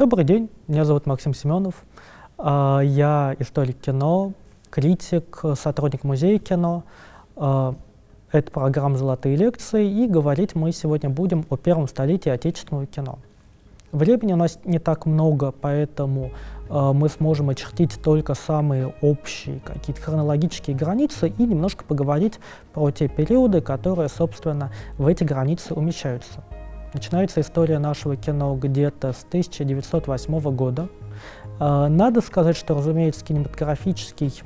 Добрый день, меня зовут Максим Семенов. А, я историк кино, критик, сотрудник музея кино. А, это программа «Золотые лекции», и говорить мы сегодня будем о первом столетии отечественного кино. Времени у нас не так много, поэтому э, мы сможем очертить только самые общие какие-то хронологические границы и немножко поговорить про те периоды, которые, собственно, в эти границы умещаются. Начинается история нашего кино где-то с 1908 года. Э, надо сказать, что, разумеется, кинематографический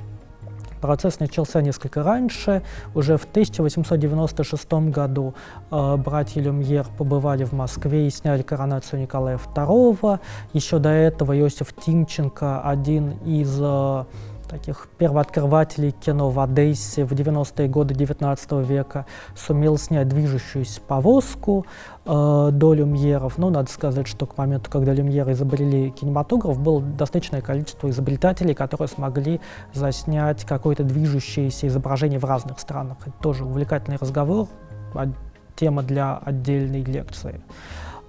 Процесс начался несколько раньше. Уже в 1896 году э, братья Люмьер побывали в Москве и сняли коронацию Николая II. Еще до этого Иосиф Тимченко, один из э, таких первооткрывателей кино в Одессе в 90-е годы 19 века сумел снять движущуюся повозку э, до люмьеров. Но надо сказать, что к моменту, когда люмьеры изобрели кинематограф, было достаточное количество изобретателей, которые смогли заснять какое-то движущееся изображение в разных странах. Это тоже увлекательный разговор, тема для отдельной лекции.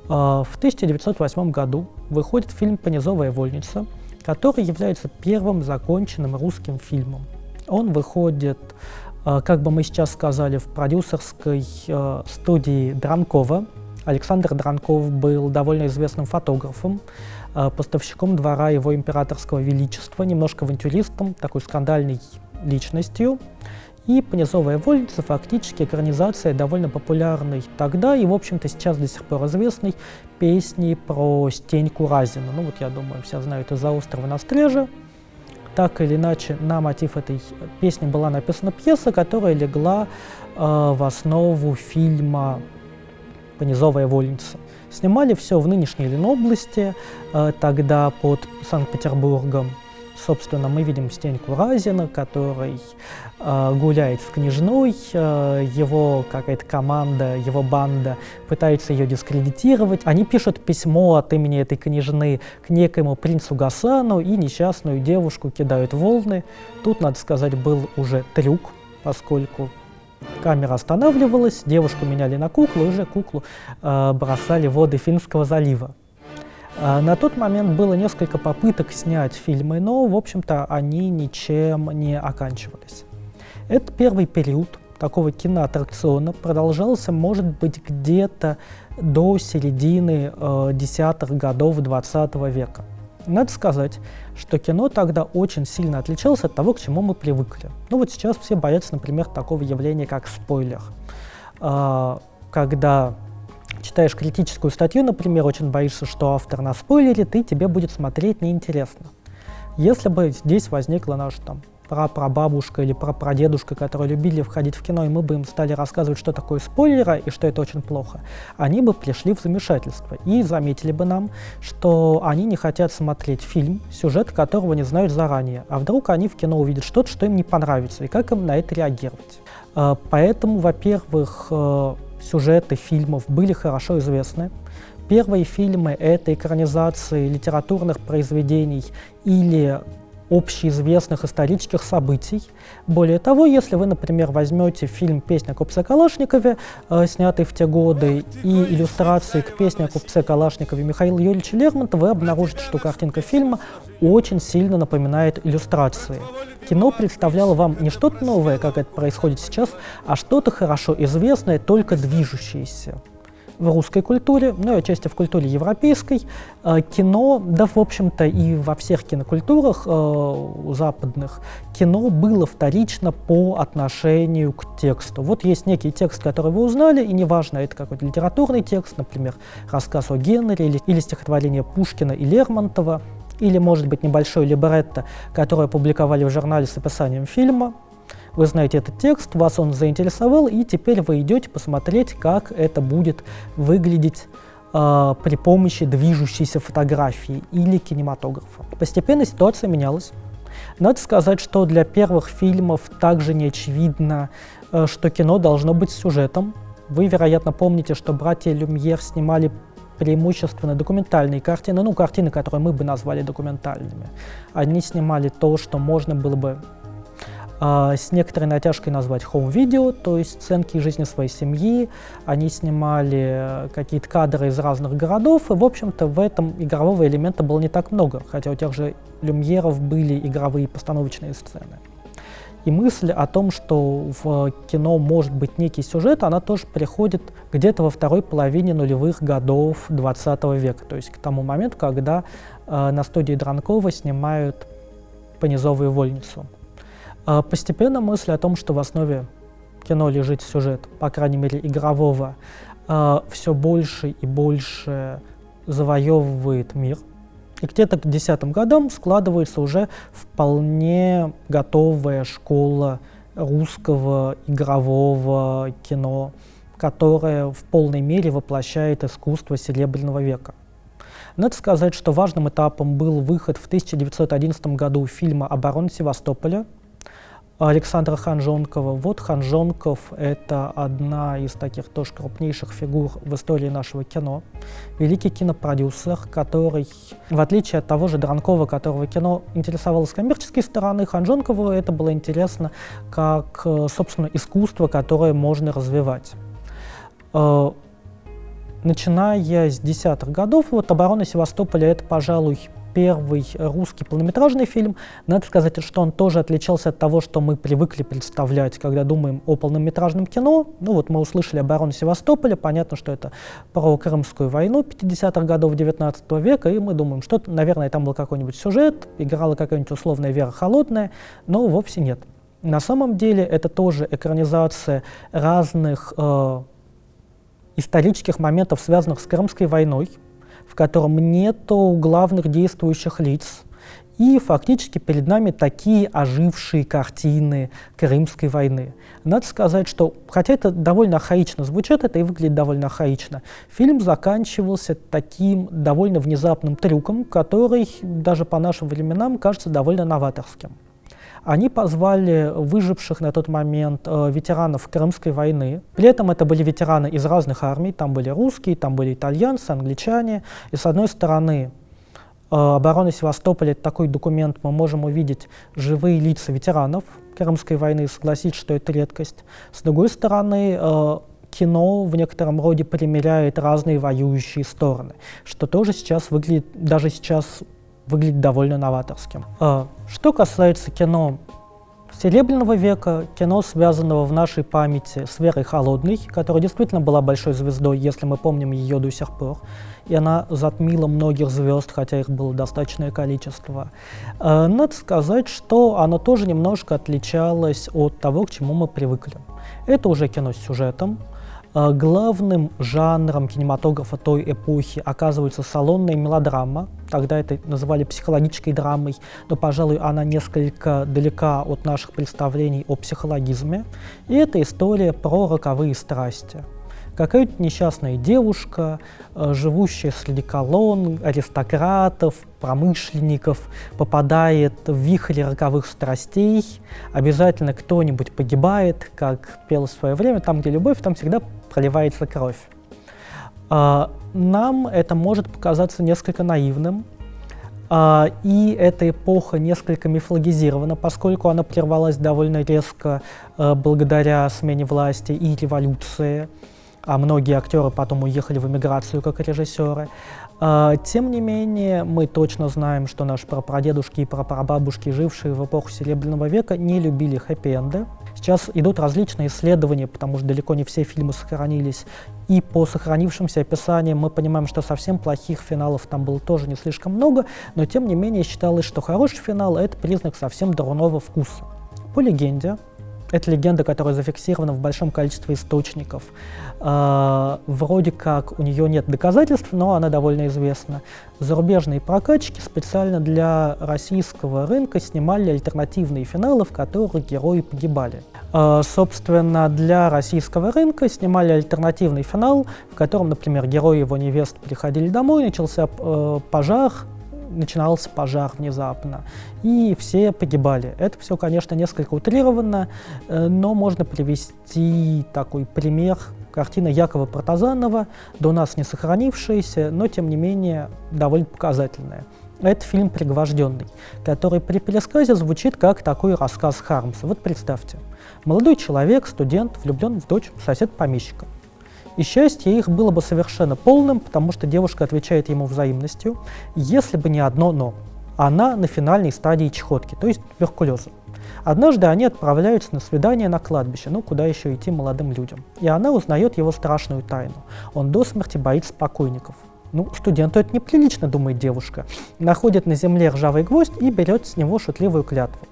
Э, в 1908 году выходит фильм «Понизовая вольница», который является первым законченным русским фильмом. Он выходит, э, как бы мы сейчас сказали, в продюсерской э, студии Дранкова. Александр Дранков был довольно известным фотографом, э, поставщиком двора его императорского величества, немножко авантюристом, такой скандальной личностью. И «Понизовая вольница» фактически экранизация довольно популярной тогда и, в общем-то, сейчас до сих пор известной песни про Стеньку Разина. Ну вот, я думаю, все знают «Из-за острова на стреже». Так или иначе, на мотив этой песни была написана пьеса, которая легла э, в основу фильма «Понизовая вольница». Снимали все в нынешней Ленобласти, э, тогда под Санкт-Петербургом. Собственно, мы видим Стеньку Разина, который гуляет в книжной, э, его какая-то команда, его банда пытается ее дискредитировать. Они пишут письмо от имени этой княжны к некоему принцу Гасану и несчастную девушку кидают волны. Тут, надо сказать, был уже трюк, поскольку камера останавливалась, девушку меняли на куклу, и уже куклу э, бросали в воды Финского залива. А, на тот момент было несколько попыток снять фильмы, но, в общем-то, они ничем не оканчивались. Это первый период такого киноаттракциона продолжался, может быть, где-то до середины э, десятых годов 20 века. Надо сказать, что кино тогда очень сильно отличалось от того, к чему мы привыкли. Ну вот сейчас все боятся, например, такого явления, как спойлер. Э, когда читаешь критическую статью, например, очень боишься, что автор на наспойлерит, и тебе будет смотреть неинтересно. Если бы здесь возникла наша там прапрабабушка или прапрадедушка, которые любили входить в кино, и мы бы им стали рассказывать, что такое спойлеры и что это очень плохо, они бы пришли в замешательство и заметили бы нам, что они не хотят смотреть фильм, сюжет которого не знают заранее, а вдруг они в кино увидят что-то, что им не понравится, и как им на это реагировать. А, поэтому, во-первых, э, сюжеты фильмов были хорошо известны. Первые фильмы — это экранизации литературных произведений или общеизвестных исторических событий. Более того, если вы, например, возьмете фильм «Песня о купце Калашникове», э, снятый в те годы, и иллюстрации к «Песне о купце Калашникове» Михаила Юрьевича Лермонтова, вы обнаружите, что картинка фильма очень сильно напоминает иллюстрации. Кино представляло вам не что-то новое, как это происходит сейчас, а что-то хорошо известное, только движущееся в русской культуре, ну и отчасти в культуре европейской, э, кино, да, в общем-то, и во всех кинокультурах э, западных, кино было вторично по отношению к тексту. Вот есть некий текст, который вы узнали, и неважно, это какой-то литературный текст, например, рассказ о Генри или, или стихотворение Пушкина и Лермонтова, или, может быть, небольшой либретто, которое опубликовали в журнале с описанием фильма, вы знаете этот текст, вас он заинтересовал, и теперь вы идете посмотреть, как это будет выглядеть э, при помощи движущейся фотографии или кинематографа. Постепенно ситуация менялась. Надо сказать, что для первых фильмов также не очевидно, э, что кино должно быть сюжетом. Вы, вероятно, помните, что братья Люмьер снимали преимущественно документальные картины, ну, картины, которые мы бы назвали документальными. Они снимали то, что можно было бы с некоторой натяжкой назвать home-видео, то есть сценки из жизни своей семьи. Они снимали какие-то кадры из разных городов, и, в общем-то, в этом игрового элемента было не так много, хотя у тех же люмьеров были игровые постановочные сцены. И мысль о том, что в кино может быть некий сюжет, она тоже приходит где-то во второй половине нулевых годов 20 века, то есть к тому моменту, когда э, на студии Дранкова снимают «Понизовую вольницу». Э, постепенно мысль о том, что в основе кино лежит сюжет, по крайней мере игрового, э, все больше и больше завоевывает мир – и где-то к десятым годам складывается уже вполне готовая школа русского игрового кино, которая в полной мере воплощает искусство Серебряного века. Надо сказать, что важным этапом был выход в 1911 году фильма «Оборона Севастополя», Александра Ханжонкова. Вот Ханжонков — это одна из таких тоже крупнейших фигур в истории нашего кино. Великий кинопродюсер, который, в отличие от того же Дранкова, которого кино интересовало с коммерческой стороны, Ханжонкову это было интересно как, э, собственно, искусство, которое можно развивать. Э, начиная с десятых годов, вот «Оборона Севастополя» — это, пожалуй, первый русский полнометражный фильм. Надо сказать, что он тоже отличался от того, что мы привыкли представлять, когда думаем о полнометражном кино. Ну вот мы услышали «Оборону Севастополя», понятно, что это про Крымскую войну 50-х годов 19 века, и мы думаем, что, наверное, там был какой-нибудь сюжет, играла какая-нибудь условная Вера Холодная, но вовсе нет. На самом деле это тоже экранизация разных э, исторических моментов, связанных с Крымской войной, в котором нету главных действующих лиц. И фактически перед нами такие ожившие картины Крымской войны. Надо сказать, что, хотя это довольно архаично звучит, это и выглядит довольно архаично, фильм заканчивался таким довольно внезапным трюком, который даже по нашим временам кажется довольно новаторским. Они позвали выживших на тот момент э, ветеранов Крымской войны. При этом это были ветераны из разных армий, там были русские, там были итальянцы, англичане. И с одной стороны, э, оборона Севастополя — такой документ, мы можем увидеть живые лица ветеранов Крымской войны, согласитесь, что это редкость. С другой стороны, э, кино в некотором роде примеряет разные воюющие стороны, что тоже сейчас выглядит, даже сейчас выглядит довольно новаторским. А, что касается кино Серебряного века, кино, связанного в нашей памяти с Верой Холодной, которая действительно была большой звездой, если мы помним ее до сих пор, и она затмила многих звезд, хотя их было достаточное количество. А, надо сказать, что оно тоже немножко отличалось от того, к чему мы привыкли. Это уже кино с сюжетом, главным жанром кинематографа той эпохи оказывается салонная мелодрама. Тогда это называли психологической драмой, но, пожалуй, она несколько далека от наших представлений о психологизме. И это история про роковые страсти. Какая-то несчастная девушка, а, живущая среди колонн, аристократов, промышленников, попадает в вихрь роковых страстей, обязательно кто-нибудь погибает, как пел в свое время, там, где любовь, там всегда проливается кровь. А, нам это может показаться несколько наивным, а, и эта эпоха несколько мифологизирована, поскольку она прервалась довольно резко а, благодаря смене власти и революции, а многие актеры потом уехали в эмиграцию как режиссеры. Тем не менее, мы точно знаем, что наши прапрадедушки и прапрабабушки, жившие в эпоху Серебряного века, не любили хэппи-энды. Сейчас идут различные исследования, потому что далеко не все фильмы сохранились. И по сохранившимся описаниям мы понимаем, что совсем плохих финалов там было тоже не слишком много, но тем не менее считалось, что хороший финал — это признак совсем дурного вкуса. По легенде, это легенда, которая зафиксирована в большом количестве источников. Э, вроде как у нее нет доказательств, но она довольно известна. Зарубежные прокатчики специально для российского рынка снимали альтернативные финалы, в которых герои погибали. Э, собственно, для российского рынка снимали альтернативный финал, в котором, например, герои его невест приходили домой, начался э, пожар, начинался пожар внезапно, и все погибали. Это все, конечно, несколько утрировано, э, но можно привести такой пример картина Якова Протазанова, до нас не сохранившаяся, но тем не менее довольно показательная. Это фильм «Пригвожденный», который при пересказе звучит как такой рассказ Хармса. Вот представьте, молодой человек, студент, влюблен в дочь сосед помещика. И счастье их было бы совершенно полным, потому что девушка отвечает ему взаимностью, если бы не одно «но». Она на финальной стадии чехотки, то есть туберкулеза. Однажды они отправляются на свидание на кладбище, ну куда еще идти молодым людям. И она узнает его страшную тайну. Он до смерти боится покойников. Ну, студенту это неприлично, думает девушка. Находит на земле ржавый гвоздь и берет с него шутливую клятву.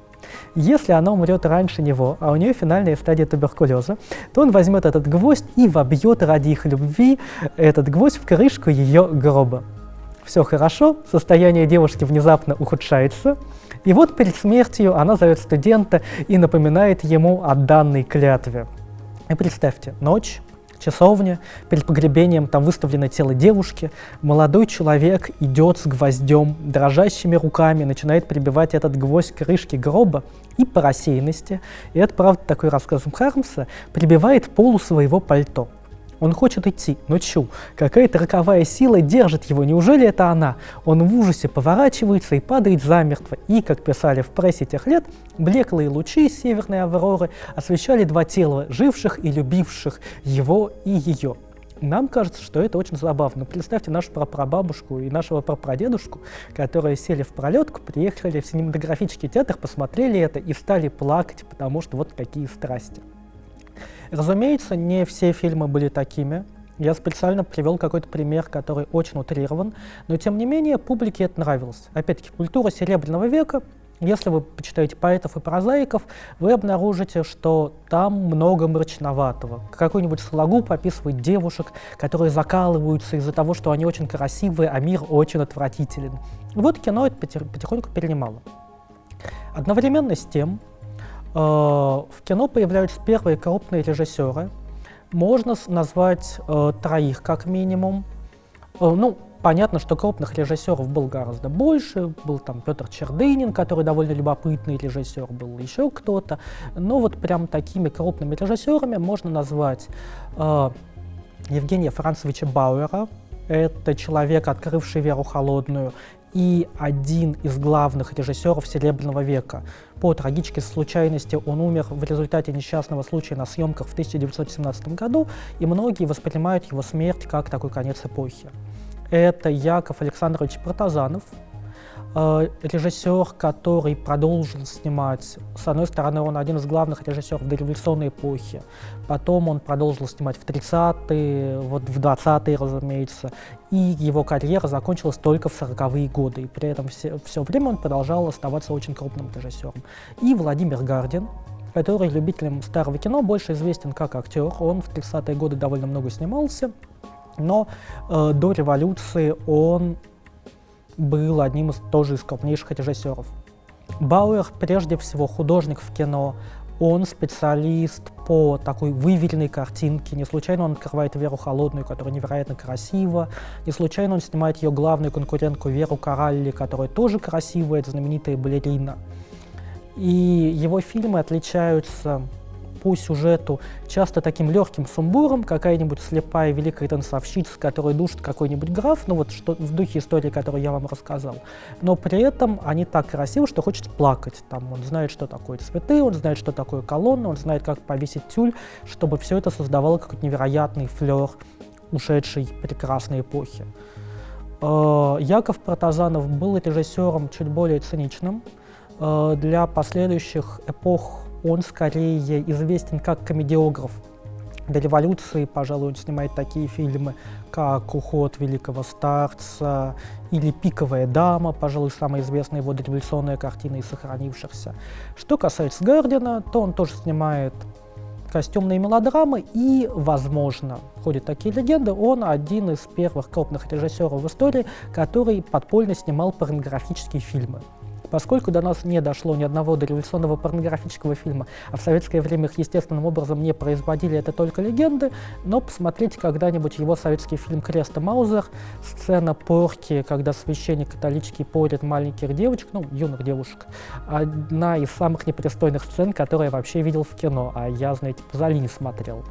Если она умрет раньше него, а у нее финальная стадия туберкулеза, то он возьмет этот гвоздь и вобьет ради их любви этот гвоздь в крышку ее гроба. Все хорошо, состояние девушки внезапно ухудшается, и вот перед смертью она зовет студента и напоминает ему о данной клятве. И представьте, ночь, часовня, перед погребением там выставлено тело девушки, молодой человек идет с гвоздем, дрожащими руками начинает прибивать этот гвоздь к крышке гроба и по рассеянности, и это правда такой рассказ Хармса, прибивает полу своего пальто. Он хочет идти, но чу, какая-то роковая сила держит его, неужели это она? Он в ужасе поворачивается и падает замертво. И, как писали в прессе тех лет, блеклые лучи северной авроры освещали два тела, живших и любивших его и ее. Нам кажется, что это очень забавно. Представьте нашу прапрабабушку и нашего прапрадедушку, которые сели в пролетку, приехали в синематографический театр, посмотрели это и стали плакать, потому что вот какие страсти. Разумеется, не все фильмы были такими. Я специально привел какой-то пример, который очень утрирован, но тем не менее публике это нравилось. Опять-таки, культура Серебряного века, если вы почитаете поэтов и прозаиков, вы обнаружите, что там много мрачноватого. Какой-нибудь Сологуб описывает девушек, которые закалываются из-за того, что они очень красивые, а мир очень отвратителен. Вот кино это потихоньку перенимало. Одновременно с тем, в кино появляются первые крупные режиссеры. Можно назвать э, троих как минимум. Э, ну, понятно, что крупных режиссеров было гораздо больше. Был там Петр Чердынин, который довольно любопытный режиссер, был еще кто-то. Но вот прям такими крупными режиссерами можно назвать э, Евгения Францевича Бауэра. Это человек, открывший «Веру холодную», и один из главных режиссеров Серебряного века. По трагической случайности он умер в результате несчастного случая на съемках в 1917 году, и многие воспринимают его смерть как такой конец эпохи. Это Яков Александрович Протазанов, режиссер, который продолжил снимать, с одной стороны, он один из главных режиссеров дореволюционной эпохи, потом он продолжил снимать в 30-е, вот в 20-е, разумеется, и его карьера закончилась только в 40-е годы, и при этом все, все время он продолжал оставаться очень крупным режиссером. И Владимир Гардин, который любителям старого кино больше известен как актер, он в 30-е годы довольно много снимался, но э, до революции он был одним из тоже из крупнейших режиссеров. Бауэр прежде всего художник в кино, он специалист по такой выверенной картинке. Не случайно он открывает Веру Холодную, которая невероятно красива. Не случайно он снимает ее главную конкурентку Веру Коралли, которая тоже красивая, это знаменитая балерина. И его фильмы отличаются по сюжету часто таким легким сумбуром, какая-нибудь слепая великая танцовщица, которая душит какой-нибудь граф, ну вот что, в духе истории, которую я вам рассказал. Но при этом они так красивы, что хочется плакать. Там он знает, что такое цветы, он знает, что такое колонна, он знает, как повесить тюль, чтобы все это создавало какой-то невероятный флер ушедшей прекрасной эпохи. Э, Яков Протазанов был режиссером чуть более циничным. Э, для последующих эпох он скорее известен как комедиограф. До революции, пожалуй, он снимает такие фильмы, как «Уход великого старца» или «Пиковая дама», пожалуй, самая известная его дореволюционная картина из сохранившихся. Что касается Гардина, то он тоже снимает костюмные мелодрамы и, возможно, ходят такие легенды, он один из первых крупных режиссеров в истории, который подпольно снимал порнографические фильмы. Поскольку до нас не дошло ни одного дореволюционного порнографического фильма, а в советское время их естественным образом не производили, это только легенды, но посмотрите когда-нибудь его советский фильм «Крест и Маузер», сцена порки, когда священник католический порит маленьких девочек, ну, юных девушек, одна из самых непристойных сцен, которые я вообще видел в кино, а я, знаете, Пазолини смотрел.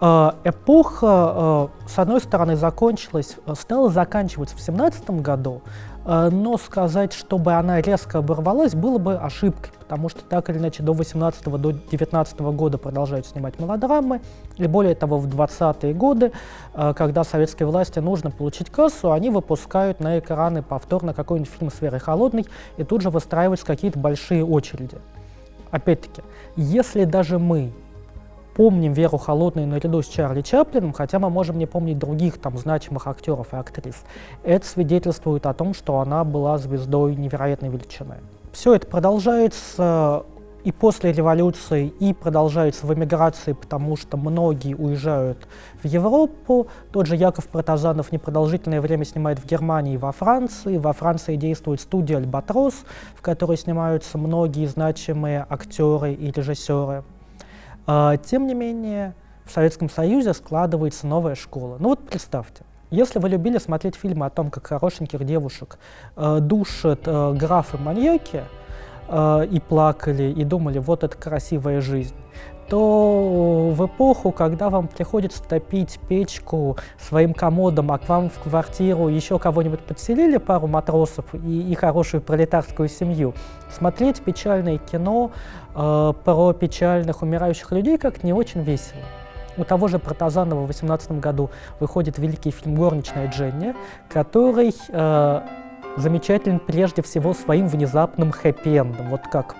А, эпоха, а, с одной стороны, закончилась, стала заканчиваться в 17 году, но сказать, чтобы она резко оборвалась, было бы ошибкой, потому что так или иначе до 18 до 19 года продолжают снимать мелодрамы, и более того, в 20-е годы, э, когда советской власти нужно получить кассу, они выпускают на экраны повторно какой-нибудь фильм «Сферы холодной» и тут же выстраиваются какие-то большие очереди. Опять-таки, если даже мы помним Веру Холодную наряду с Чарли Чаплином, хотя мы можем не помнить других там значимых актеров и актрис. Это свидетельствует о том, что она была звездой невероятной величины. Все это продолжается и после революции, и продолжается в эмиграции, потому что многие уезжают в Европу. Тот же Яков Протазанов непродолжительное время снимает в Германии и во Франции. Во Франции действует студия «Альбатрос», в которой снимаются многие значимые актеры и режиссеры. А, тем не менее, в Советском Союзе складывается новая школа. Ну вот представьте, если вы любили смотреть фильмы о том, как хорошеньких девушек э, душат э, графы-маньяки, э, и плакали, и думали, вот это красивая жизнь, то в эпоху, когда вам приходится топить печку своим комодом, а к вам в квартиру еще кого-нибудь подселили, пару матросов и, и хорошую пролетарскую семью, смотреть печальное кино э, про печальных умирающих людей как не очень весело. У того же Протазанова в 2018 году выходит великий фильм «Горничная Дженни», который э, замечателен прежде всего своим внезапным хэппи-эндом. Вот как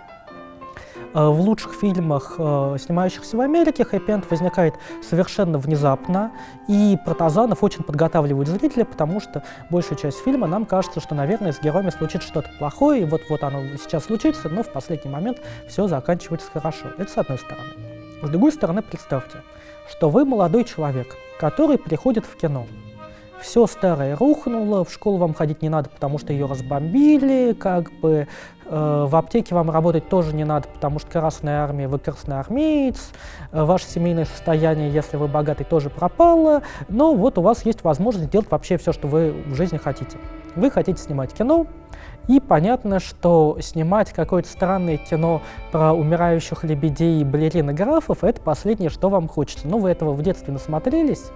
в лучших фильмах, э, снимающихся в Америке, хэппи-энд возникает совершенно внезапно, и Протазанов очень подготавливает зрителя, потому что большую часть фильма нам кажется, что, наверное, с героями случится что-то плохое, и вот-вот оно сейчас случится, но в последний момент все заканчивается хорошо. Это с одной стороны. С другой стороны, представьте, что вы молодой человек, который приходит в кино. Все старое рухнуло, в школу вам ходить не надо, потому что ее разбомбили, как бы э, в аптеке вам работать тоже не надо, потому что Красная Армия, вы красноармеец, э, ваше семейное состояние, если вы богатый, тоже пропало, но вот у вас есть возможность делать вообще все, что вы в жизни хотите. Вы хотите снимать кино, и понятно, что снимать какое-то странное кино про умирающих лебедей и балерин и графов – это последнее, что вам хочется. Ну, вы этого в детстве насмотрелись,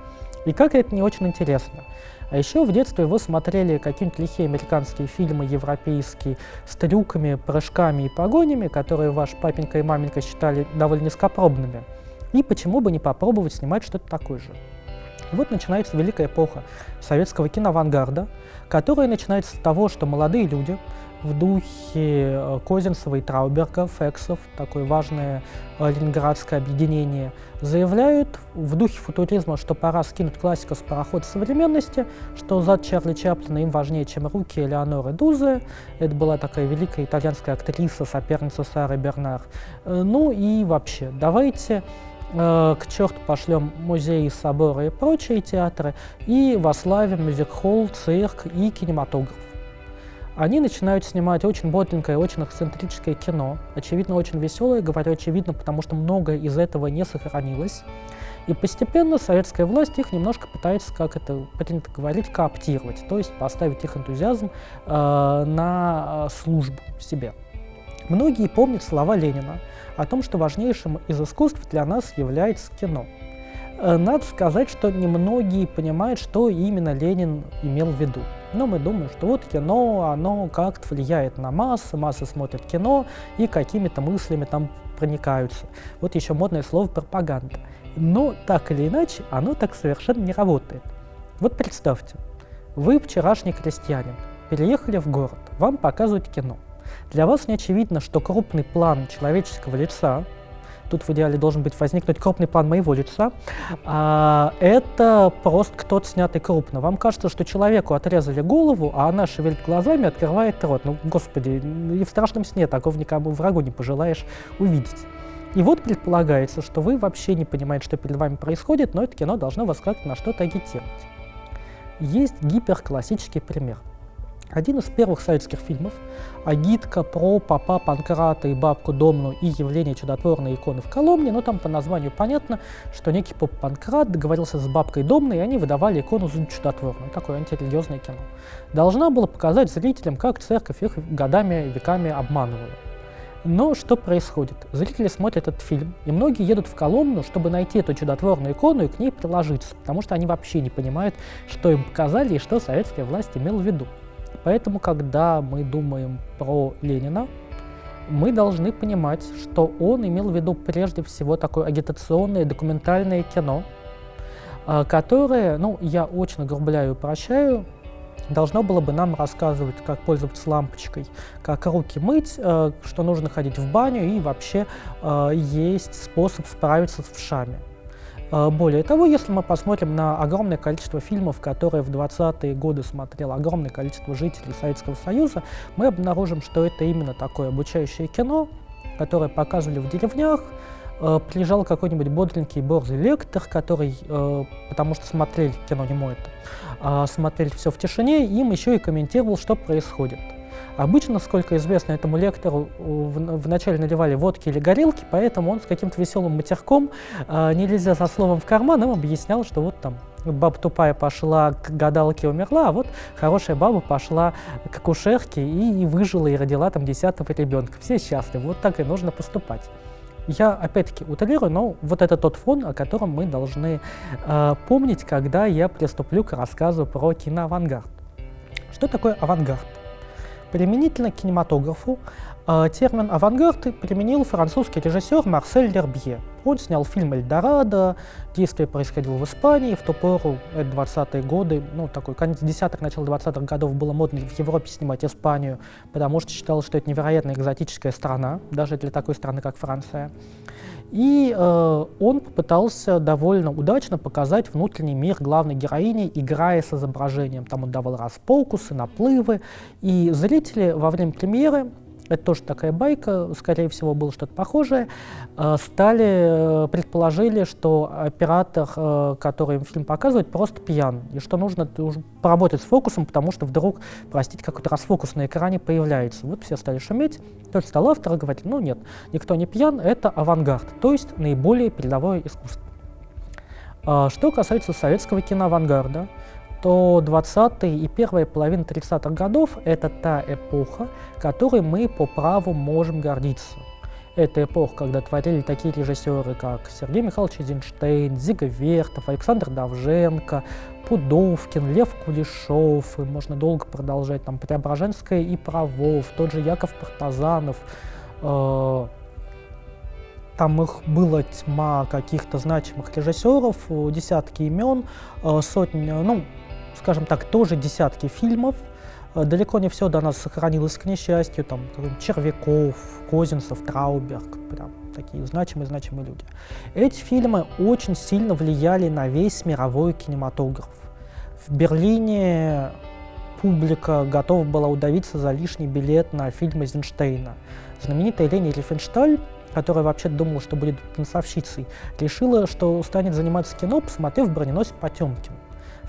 и как это не очень интересно. А еще в детстве вы смотрели какие-нибудь лихие американские фильмы, европейские, с трюками, прыжками и погонями, которые ваш папенька и маменька считали довольно низкопробными. И почему бы не попробовать снимать что-то такое же? И вот начинается великая эпоха советского киноавангарда, которая начинается с того, что молодые люди в духе э, Козинцева и Трауберга, Фексов, такое важное э, ленинградское объединение, заявляют в духе футуризма, что пора скинуть классику с парохода современности, что зад Чарли Чаплина им важнее, чем руки Элеоноры Дузе. Это была такая великая итальянская актриса, соперница Сары Бернар. Э, ну и вообще, давайте к черту пошлем музеи, соборы и прочие театры и вославим мюзик-холл, цирк и кинематограф они начинают снимать очень бодленькое, очень эксцентрическое кино, очевидно, очень веселое, говорю очевидно, потому что многое из этого не сохранилось. И постепенно советская власть их немножко пытается, как это принято говорить, кооптировать, то есть поставить их энтузиазм э, на службу себе. Многие помнят слова Ленина о том, что важнейшим из искусств для нас является кино. Э, надо сказать, что немногие понимают, что именно Ленин имел в виду. Но мы думаем, что вот кино, оно как-то влияет на массы, массы смотрят кино и какими-то мыслями там проникаются. Вот еще модное слово пропаганда. Но так или иначе, оно так совершенно не работает. Вот представьте, вы вчерашний крестьянин, переехали в город, вам показывают кино. Для вас не очевидно, что крупный план человеческого лица тут в идеале должен быть возникнуть крупный план моего лица, а, это просто кто-то снятый крупно. Вам кажется, что человеку отрезали голову, а она шевелит глазами, открывает рот. Ну, господи, и в страшном сне такого никому врагу не пожелаешь увидеть. И вот предполагается, что вы вообще не понимаете, что перед вами происходит, но это кино должно вас как-то на что-то агитировать. Есть гиперклассический пример – один из первых советских фильмов, агитка про папа Панкрата и бабку Домну и явление чудотворной иконы в Коломне, но там по названию понятно, что некий поп Панкрат договорился с бабкой Домной, и они выдавали икону за чудотворную, такое антирелигиозное кино. Должна была показать зрителям, как церковь их годами, веками обманывала. Но что происходит? Зрители смотрят этот фильм, и многие едут в Коломну, чтобы найти эту чудотворную икону и к ней приложиться, потому что они вообще не понимают, что им показали и что советская власть имела в виду. Поэтому, когда мы думаем про Ленина, мы должны понимать, что он имел в виду прежде всего такое агитационное документальное кино, а, которое, ну, я очень огрубляю и прощаю, должно было бы нам рассказывать, как пользоваться лампочкой, как руки мыть, э, что нужно ходить в баню и вообще э, есть способ справиться с вшами. Э, более того, если мы посмотрим на огромное количество фильмов, которые в 20-е годы смотрело огромное количество жителей Советского Союза, мы обнаружим, что это именно такое обучающее кино, которое показывали в деревнях, э, приезжал какой-нибудь бодренький борзый лектор, который, э, потому что смотрели кино не мой это, а смотрели все в тишине, им еще и комментировал, что происходит. Обычно, сколько известно этому лектору, вначале наливали водки или горелки, поэтому он с каким-то веселым матерком, э, нельзя со словом в карман, им объяснял, что вот там баба тупая пошла к гадалке и умерла, а вот хорошая баба пошла к акушерке и, и выжила, и родила там десятого ребенка. Все счастливы, вот так и нужно поступать. Я опять-таки утрирую, но вот это тот фон, о котором мы должны э, помнить, когда я приступлю к рассказу про киноавангард. Что такое авангард? Применительно к кинематографу э, термин «авангард» применил французский режиссер Марсель Лербье. Он снял фильм «Эльдорадо», действие происходило в Испании, в ту пору, это 20-е годы, ну, такой конец 10-х, начало 20-х годов было модно в Европе снимать Испанию, потому что считалось, что это невероятно экзотическая страна, даже для такой страны, как Франция. И э, он попытался довольно удачно показать внутренний мир главной героини, играя с изображением. Там он давал распокусы, наплывы. И зрители во время премьеры это тоже такая байка, скорее всего, было что-то похожее, э, стали, э, предположили, что оператор, э, который фильм показывает, просто пьян, и что нужно поработать с фокусом, потому что вдруг, простите, какой-то расфокус на экране появляется. Вот все стали шуметь, тот стал автор говорить, ну нет, никто не пьян, это авангард, то есть наиболее передовое искусство. Что касается советского киноавангарда, то 20-е и первая половина 30-х годов – это та эпоха, которой мы по праву можем гордиться. Это эпоха, когда творили такие режиссеры, как Сергей Михайлович Эйзенштейн, Зига Вертов, Александр Давженко, Пудовкин, Лев Кулешов, и можно долго продолжать, там, Преображенская и Правов, тот же Яков Партазанов, э, там их была тьма каких-то значимых режиссеров, десятки имен, э, сотни, ну, скажем так, тоже десятки фильмов. Э, далеко не все до нас сохранилось, к несчастью, там, Червяков, Козинцев, Трауберг, прям такие значимые-значимые люди. Эти фильмы очень сильно влияли на весь мировой кинематограф. В Берлине публика готова была удавиться за лишний билет на фильм Эйзенштейна. Знаменитая Лени Рифеншталь, которая вообще думала, что будет танцовщицей, решила, что станет заниматься кино, посмотрев «Броненосец Потемкин».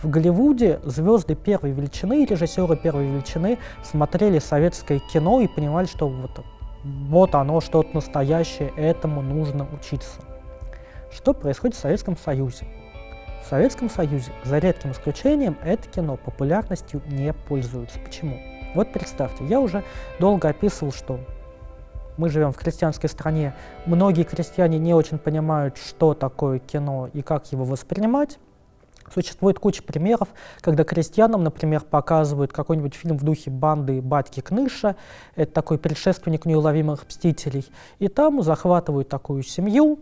В Голливуде звезды первой величины, режиссеры первой величины смотрели советское кино и понимали, что вот, вот оно, что-то настоящее, этому нужно учиться. Что происходит в Советском Союзе? В Советском Союзе, за редким исключением, это кино популярностью не пользуется. Почему? Вот представьте, я уже долго описывал, что мы живем в крестьянской стране, многие крестьяне не очень понимают, что такое кино и как его воспринимать. Существует куча примеров, когда крестьянам, например, показывают какой-нибудь фильм в духе банды батьки Кныша, это такой предшественник неуловимых мстителей, и там захватывают такую семью,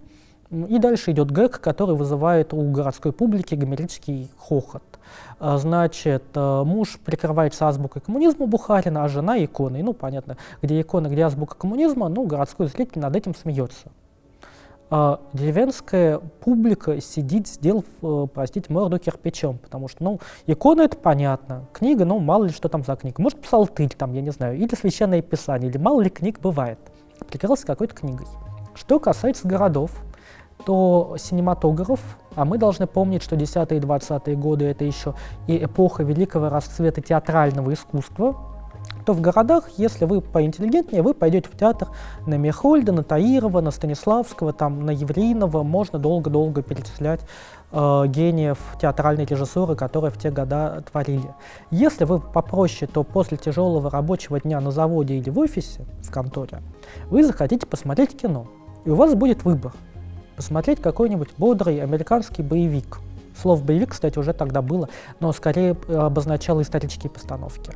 и дальше идет гэг, который вызывает у городской публики гомерический хохот. А, значит, э, муж прикрывается азбукой коммунизма Бухарина, а жена иконой. Ну, понятно, где икона, где азбука коммунизма, ну, городской зритель над этим смеется а деревенская публика сидит, сделав, э, простите, морду кирпичом, потому что, ну, икона это понятно, книга, ну, мало ли что там за книга, может, псалтырь там, я не знаю, или священное писание, или мало ли книг бывает, прикрылся какой-то книгой. Что касается городов, то синематограф, а мы должны помнить, что 10-е и 20-е годы это еще и эпоха великого расцвета театрального искусства, то в городах, если вы поинтеллигентнее, вы пойдете в театр на Мехольда, на Таирова, на Станиславского, там, на Евринова, можно долго-долго перечислять э, гениев театральной режиссуры, которые в те года творили. Если вы попроще, то после тяжелого рабочего дня на заводе или в офисе, в конторе, вы захотите посмотреть кино, и у вас будет выбор. Посмотреть какой-нибудь бодрый американский боевик, Слово «боевик», кстати, уже тогда было, но скорее обозначало исторические постановки.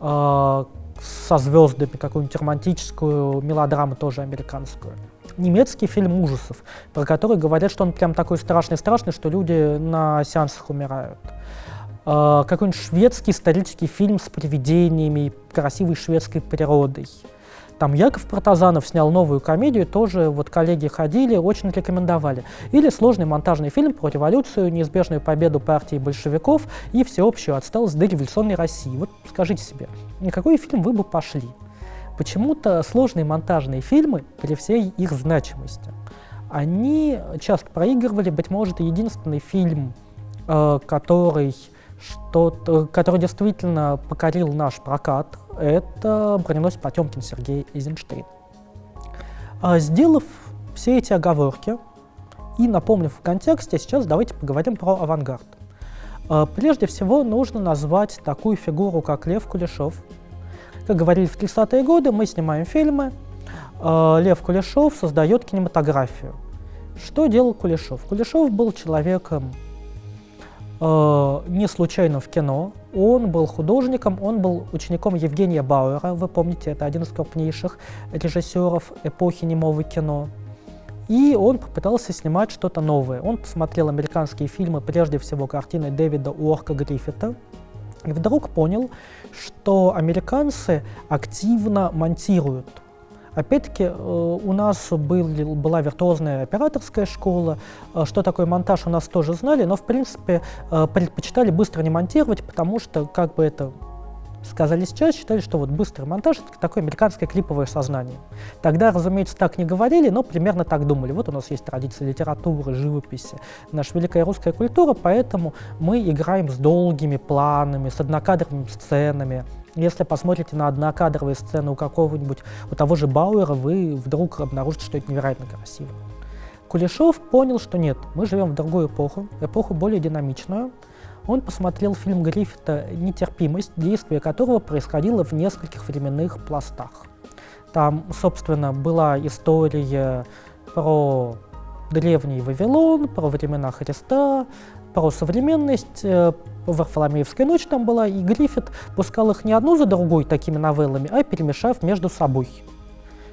Э, со звездами, какую-нибудь романтическую мелодраму, тоже американскую. Немецкий фильм ужасов, про который говорят, что он прям такой страшный-страшный, что люди на сеансах умирают. Э, какой-нибудь шведский исторический фильм с привидениями, красивой шведской природой. Там Яков Протазанов снял новую комедию, тоже вот коллеги ходили, очень рекомендовали. Или сложный монтажный фильм про революцию, неизбежную победу партии большевиков и всеобщую отсталость до революционной России. Вот скажите себе, на какой фильм вы бы пошли? Почему-то сложные монтажные фильмы, при всей их значимости, они часто проигрывали, быть может, единственный фильм, э, который что который действительно покорил наш прокат, это броненосец Потемкин Сергей Эйзенштейн. А, сделав все эти оговорки и напомнив в контексте, сейчас давайте поговорим про авангард. А, прежде всего нужно назвать такую фигуру, как Лев Кулешов. Как говорили в 30-е годы, мы снимаем фильмы, а, Лев Кулешов создает кинематографию. Что делал Кулешов? Кулешов был человеком не случайно в кино. Он был художником, он был учеником Евгения Бауэра, вы помните, это один из крупнейших режиссеров эпохи немого кино. И он попытался снимать что-то новое. Он посмотрел американские фильмы, прежде всего картины Дэвида Уорка Гриффита, и вдруг понял, что американцы активно монтируют Опять-таки, э, у нас был, была виртуозная операторская школа, э, что такое монтаж у нас тоже знали, но, в принципе, э, предпочитали быстро не монтировать, потому что, как бы это сказали сейчас, считали, что вот быстрый монтаж — это такое американское клиповое сознание. Тогда, разумеется, так не говорили, но примерно так думали. Вот у нас есть традиция литературы, живописи, наша великая русская культура, поэтому мы играем с долгими планами, с однокадровыми сценами, если посмотрите на однокадровые сцены у какого-нибудь, у того же Бауэра, вы вдруг обнаружите, что это невероятно красиво. Кулешов понял, что нет, мы живем в другую эпоху, эпоху более динамичную. Он посмотрел фильм Гриффита «Нетерпимость», действие которого происходило в нескольких временных пластах. Там, собственно, была история про древний Вавилон, про времена Христа, про современность, э, Варфоломеевская ночь там была, и Гриффит пускал их не одну за другой такими новеллами, а перемешав между собой.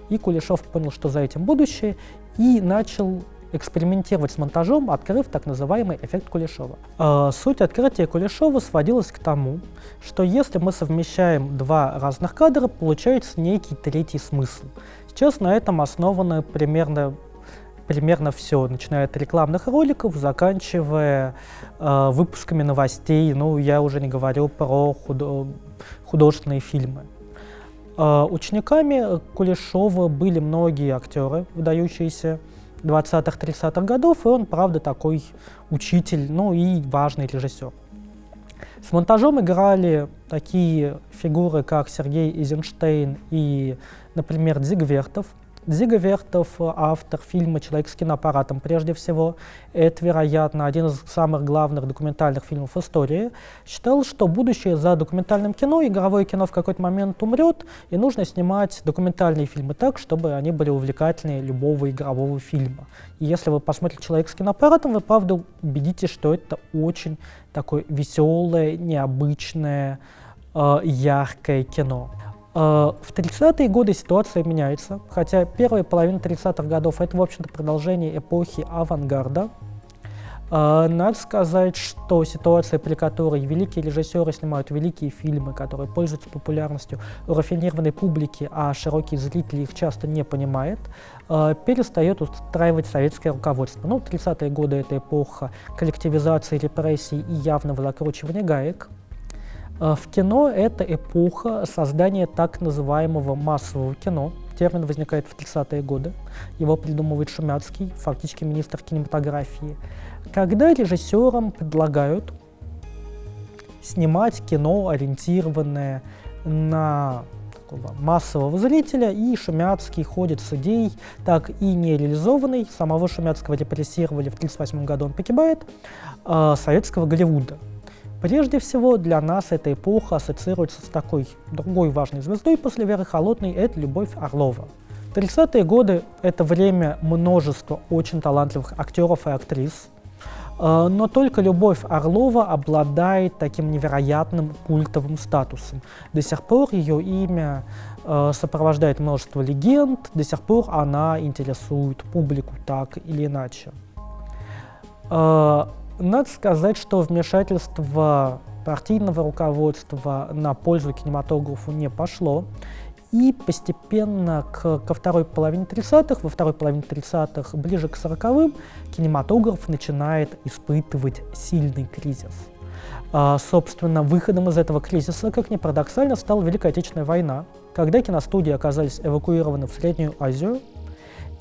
И Кулешов понял, что за этим будущее, и начал экспериментировать с монтажом, открыв так называемый эффект Кулешова. Э, суть открытия Кулешова сводилась к тому, что если мы совмещаем два разных кадра, получается некий третий смысл. Сейчас на этом основано примерно примерно все, начиная от рекламных роликов, заканчивая э, выпусками новостей, ну, я уже не говорю про худо художественные фильмы. Э, учениками Кулешова были многие актеры, выдающиеся 20-30-х годов, и он, правда, такой учитель, ну и важный режиссер. С монтажом играли такие фигуры, как Сергей Эйзенштейн и, например, Дзигвертов – Зига Вертов, автор фильма «Человек с киноаппаратом» прежде всего, это, вероятно, один из самых главных документальных фильмов истории, считал, что будущее за документальным кино, игровое кино в какой-то момент умрет, и нужно снимать документальные фильмы так, чтобы они были увлекательнее любого игрового фильма. И если вы посмотрите «Человек с киноаппаратом», вы, правда, убедитесь, что это очень такое веселое, необычное, э, яркое кино. А, в 30-е годы ситуация меняется, хотя первая половина 30-х годов это, в общем-то, продолжение эпохи авангарда. А, надо сказать, что ситуация, при которой великие режиссеры снимают великие фильмы, которые пользуются популярностью у рафинированной публики, а широкие зрители их часто не понимает, а, перестает устраивать советское руководство. Ну, 30-е годы — это эпоха коллективизации, репрессий и явного закручивания гаек. А, в кино это эпоха создания так называемого массового кино. Термин возникает в 30-е годы. Его придумывает Шумяцкий, фактически министр кинематографии. Когда режиссерам предлагают снимать кино, ориентированное на массового зрителя, и Шумяцкий ходит с идеей, так и не реализованной, самого Шумяцкого репрессировали в 1938 году, он погибает, э, советского Голливуда. Прежде всего, для нас эта эпоха ассоциируется с такой другой важной звездой после Веры Холодной – это Любовь Орлова. 30-е годы – это время множества очень талантливых актеров и актрис. Э, но только Любовь Орлова обладает таким невероятным культовым статусом. До сих пор ее имя э, сопровождает множество легенд, до сих пор она интересует публику так или иначе. Надо сказать, что вмешательство партийного руководства на пользу кинематографу не пошло. И постепенно к, ко второй половине 30-х, во второй половине 30-х, ближе к 40-м, кинематограф начинает испытывать сильный кризис. А, собственно, выходом из этого кризиса, как ни парадоксально, стала Великая Отечественная война, когда киностудии оказались эвакуированы в Среднюю Азию,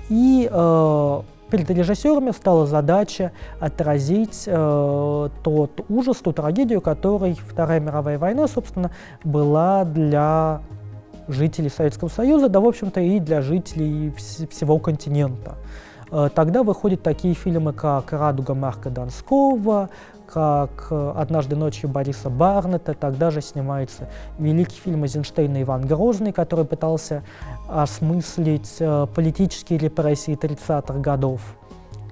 и э, перед режиссерами стала задача отразить э, тот ужас, ту трагедию, которой Вторая мировая война, собственно, была для жителей Советского Союза, да, в общем-то, и для жителей вс всего континента. Э, тогда выходят такие фильмы, как «Радуга» Марка Донского, как «Однажды ночью» Бориса Барнета, тогда же снимается великий фильм Эйзенштейна «Иван Грозный», который пытался осмыслить э, политические репрессии 30-х годов.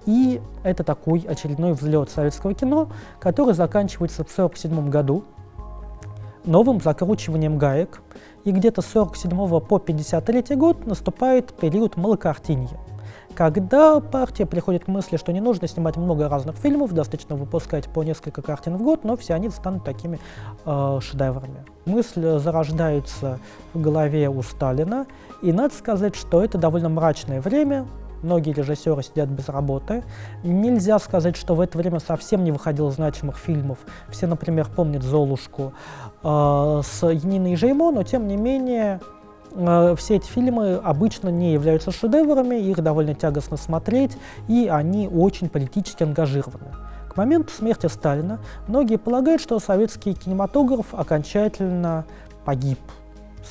И это такой очередной взлет советского кино, который заканчивается в 1947 году новым закручиванием гаек, и где-то с 47 по 53 год наступает период малокартинья, когда партия приходит к мысли, что не нужно снимать много разных фильмов, достаточно выпускать по несколько картин в год, но все они станут такими э, шедеврами. Мысль зарождается в голове у Сталина, и надо сказать, что это довольно мрачное время, многие режиссеры сидят без работы. Нельзя сказать, что в это время совсем не выходило значимых фильмов. Все, например, помнят «Золушку» э, с Яниной Жеймо, но тем не менее все эти фильмы обычно не являются шедеврами, их довольно тягостно смотреть, и они очень политически ангажированы. К моменту смерти Сталина многие полагают, что советский кинематограф окончательно погиб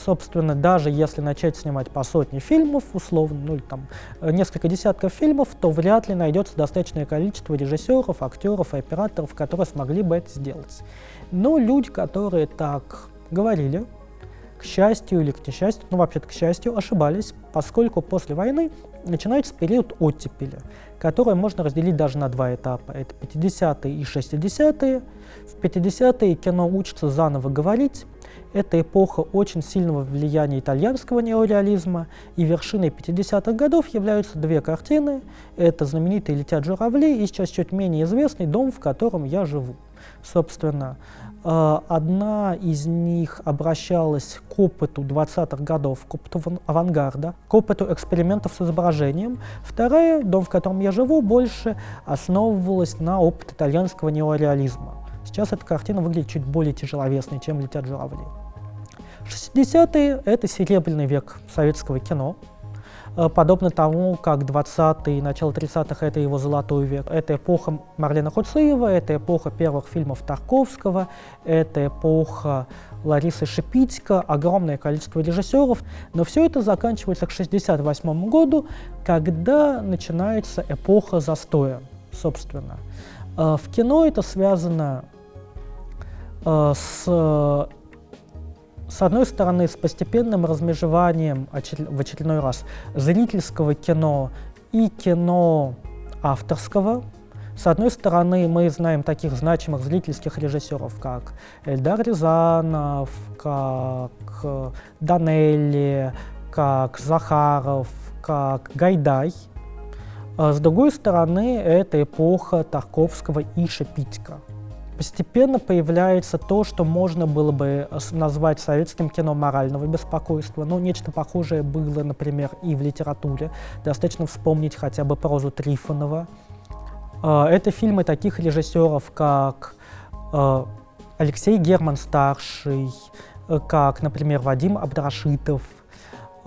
собственно, даже если начать снимать по сотне фильмов, условно, ну или там э, несколько десятков фильмов, то вряд ли найдется достаточное количество режиссеров, актеров и операторов, которые смогли бы это сделать. Но люди, которые так говорили, к счастью или к несчастью, ну вообще-то к счастью, ошибались, поскольку после войны начинается период оттепели, который можно разделить даже на два этапа. Это 50-е и 60-е. В 50-е кино учится заново говорить, это эпоха очень сильного влияния итальянского неореализма, и вершиной 50-х годов являются две картины. Это знаменитые «Летят журавли» и сейчас чуть менее известный «Дом, в котором я живу». Собственно, одна из них обращалась к опыту 20-х годов, к опыту авангарда, к опыту экспериментов с изображением. Вторая, «Дом, в котором я живу», больше основывалась на опыт итальянского неореализма. Сейчас эта картина выглядит чуть более тяжеловесной, чем «Летят журавли». 60-е — это серебряный век советского кино, подобно тому, как 20-е и начало 30-х — это его золотой век. Это эпоха Марлена Хуцеева, это эпоха первых фильмов Тарковского, это эпоха Ларисы Шипитько, огромное количество режиссеров. Но все это заканчивается к 68 году, когда начинается эпоха застоя, собственно. Э, в кино это связано Э, с, с одной стороны, с постепенным размежеванием в очередной раз зрительского кино и кино авторского. С одной стороны, мы знаем таких значимых зрительских режиссеров, как Эльдар Рязанов, как Данелли, как Захаров, как Гайдай. А с другой стороны, это эпоха Тарковского и Шепитько. Постепенно появляется то, что можно было бы э, назвать советским кино морального беспокойства. Ну, нечто похожее было, например, и в литературе. Достаточно вспомнить хотя бы прозу Трифонова. Э, это фильмы таких режиссеров, как э, Алексей Герман-старший, как, например, Вадим Абдрашитов,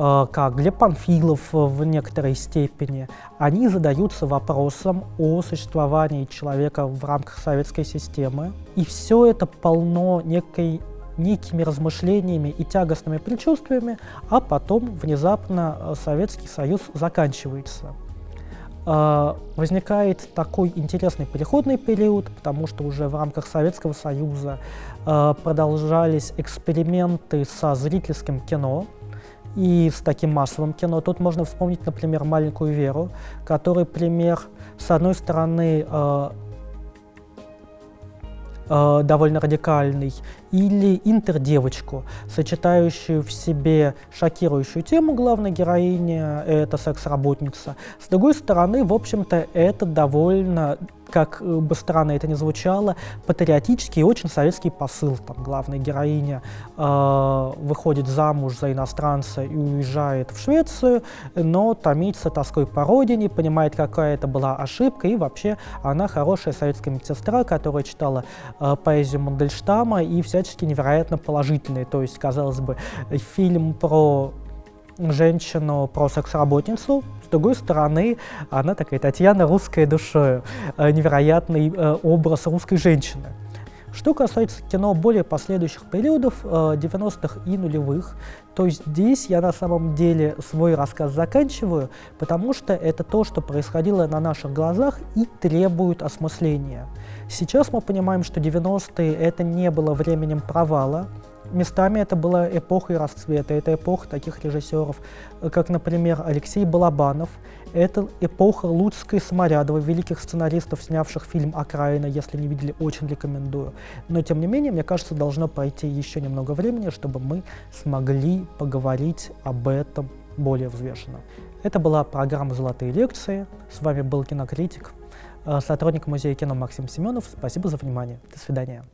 как Глеб Панфилов в некоторой степени, они задаются вопросом о существовании человека в рамках советской системы. И все это полно некой некими размышлениями и тягостными предчувствиями, а потом внезапно э, Советский Союз заканчивается. Э, возникает такой интересный переходный период, потому что уже в рамках Советского Союза продолжались эксперименты со зрительским кино, и с таким массовым кино. Тут можно вспомнить, например, «Маленькую Веру», который пример, с одной стороны, э, э, довольно радикальный, или интердевочку, сочетающую в себе шокирующую тему главной героини, это секс-работница. С другой стороны, в общем-то, это довольно как бы странно это ни звучало, патриотический и очень советский посыл. Там главная героиня э, выходит замуж за иностранца и уезжает в Швецию, но томится тоской по родине, понимает, какая это была ошибка, и вообще она хорошая советская медсестра, которая читала э, поэзию Мандельштама и всячески невероятно положительная. То есть, казалось бы, фильм про женщину, про секс-работницу, с другой стороны, она такая Татьяна русская душой, э, невероятный э, образ русской женщины. Что касается кино более последующих периодов, 90-х э, и нулевых, то здесь я на самом деле свой рассказ заканчиваю, потому что это то, что происходило на наших глазах и требует осмысления. Сейчас мы понимаем, что 90-е это не было временем провала, Местами это была эпоха и расцвета, это эпоха таких режиссеров, как, например, Алексей Балабанов, это эпоха Луцкой Саморядова, великих сценаристов, снявших фильм «Окраина», если не видели, очень рекомендую. Но, тем не менее, мне кажется, должно пройти еще немного времени, чтобы мы смогли поговорить об этом более взвешенно. Это была программа «Золотые лекции». С вами был кинокритик, э, сотрудник Музея кино Максим Семенов. Спасибо за внимание. До свидания.